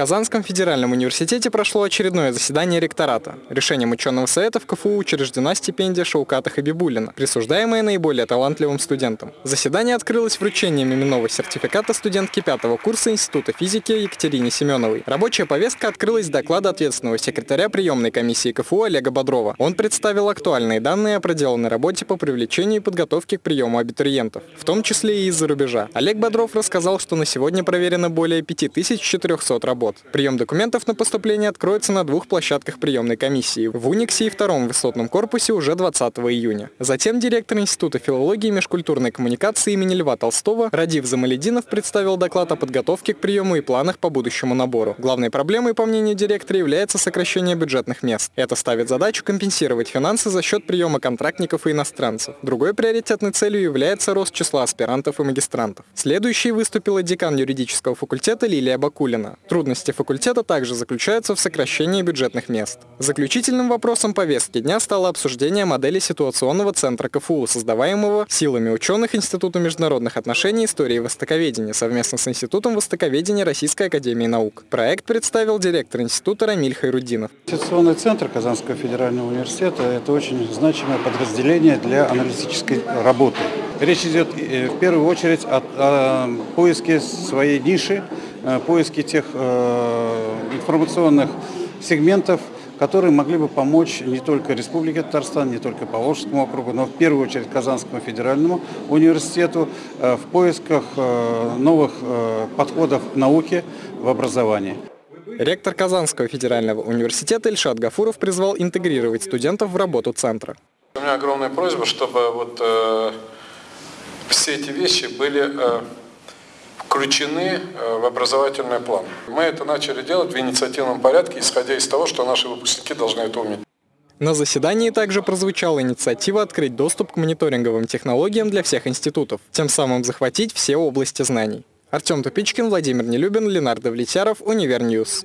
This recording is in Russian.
Казанском федеральном университете прошло очередное заседание ректората. Решением ученого совета в КФУ учреждена стипендия Шауката Хабибулина, присуждаемая наиболее талантливым студентам. Заседание открылось вручением именного сертификата студентки пятого курса Института физики Екатерине Семеновой. Рабочая повестка открылась с доклада ответственного секретаря приемной комиссии КФУ Олега Бодрова. Он представил актуальные данные о проделанной работе по привлечению и подготовке к приему абитуриентов, в том числе и из-за рубежа. Олег Бодров рассказал, что на сегодня проверено более 5400 работ год. Прием документов на поступление откроется на двух площадках приемной комиссии – в Униксе и втором высотном корпусе уже 20 июня. Затем директор Института филологии и межкультурной коммуникации имени Льва Толстого Радив Замалединов представил доклад о подготовке к приему и планах по будущему набору. Главной проблемой, по мнению директора, является сокращение бюджетных мест. Это ставит задачу компенсировать финансы за счет приема контрактников и иностранцев. Другой приоритетной целью является рост числа аспирантов и магистрантов. Следующей выступила декан юридического факультета Лилия Бакулина. Трудности Трудности факультета также заключаются в сокращении бюджетных мест. Заключительным вопросом повестки дня стало обсуждение модели ситуационного центра КФУ, создаваемого силами ученых Института международных отношений и истории востоковедения совместно с Институтом востоковедения Российской академии наук. Проект представил директор института Рамиль Хайрудинов. Ситуационный центр Казанского федерального университета – это очень значимое подразделение для аналитической работы. Речь идет э, в первую очередь о, о поиске своей ниши, Э, поиски тех э, информационных сегментов, которые могли бы помочь не только Республике Татарстан, не только Поволжскому округу, но в первую очередь Казанскому федеральному университету э, в поисках новых подходов к науке в образовании. Ректор Казанского федерального университета Ильшат Гафуров призвал интегрировать студентов в работу центра. У меня огромная просьба, чтобы вот, э, все эти вещи были э, включены э, в образовательный план. Мы это начали делать в инициативном порядке, исходя из того, что наши выпускники должны это уметь. На заседании также прозвучала инициатива открыть доступ к мониторинговым технологиям для всех институтов, тем самым захватить все области знаний. Артем Тупичкин, Владимир Нелюбин, Ленардо Влетяров, Универ News.